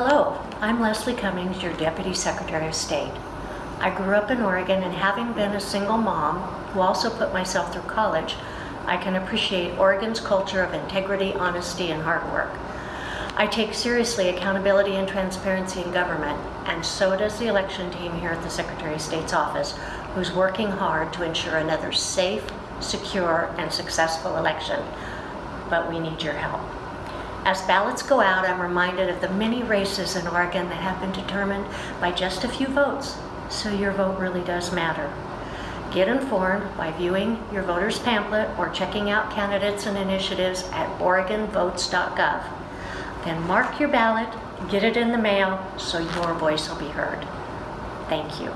Hello, I'm Leslie Cummings, your Deputy Secretary of State. I grew up in Oregon and having been a single mom who also put myself through college, I can appreciate Oregon's culture of integrity, honesty, and hard work. I take seriously accountability and transparency in government, and so does the election team here at the Secretary of State's office, who's working hard to ensure another safe, secure, and successful election. But we need your help. As ballots go out, I'm reminded of the many races in Oregon that have been determined by just a few votes, so your vote really does matter. Get informed by viewing your voter's pamphlet or checking out candidates and initiatives at oregonvotes.gov. Then mark your ballot, get it in the mail, so your voice will be heard. Thank you.